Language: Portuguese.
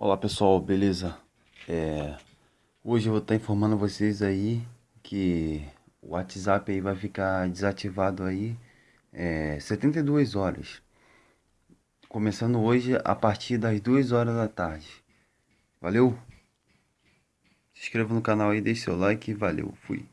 Olá pessoal, beleza? É, hoje eu vou estar informando vocês aí que o WhatsApp aí vai ficar desativado aí é, 72 horas. Começando hoje a partir das 2 horas da tarde. Valeu? Se inscreva no canal aí, deixe seu like e valeu, fui.